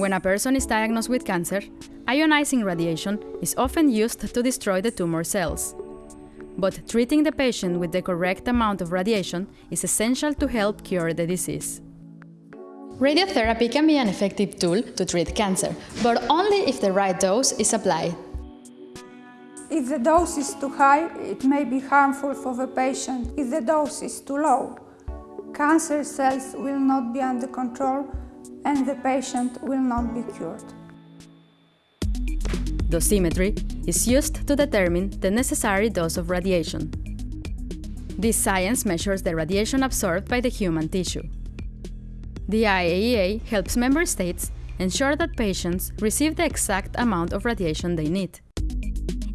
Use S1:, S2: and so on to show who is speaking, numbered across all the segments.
S1: When a person is diagnosed with cancer, ionizing radiation is often used to destroy the tumor cells. But treating the patient with the correct amount of radiation is essential to help cure the disease.
S2: Radiotherapy can be an effective tool to treat cancer, but only if the right dose is applied.
S3: If the dose is too high, it may be harmful for the patient. If the dose is too low, cancer cells will not be under control and the patient will not be cured.
S1: Dosimetry is used to determine the necessary dose of radiation. This science measures the radiation absorbed by the human tissue. The IAEA helps member states ensure that patients receive the exact amount of radiation they need.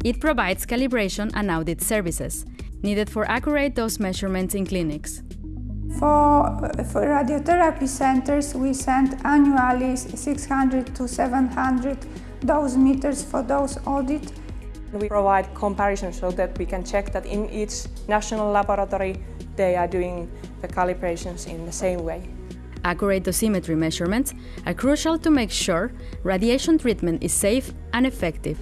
S1: It provides calibration and audit services, needed for accurate dose measurements in clinics.
S3: For, for radiotherapy centers, we send annually 600 to 700 dosimeters for dose audit.
S4: We provide comparison so that we can check that in each national laboratory they are doing the calibrations in the same way.
S1: Accurate dosimetry measurements are crucial to make sure radiation treatment is safe and effective.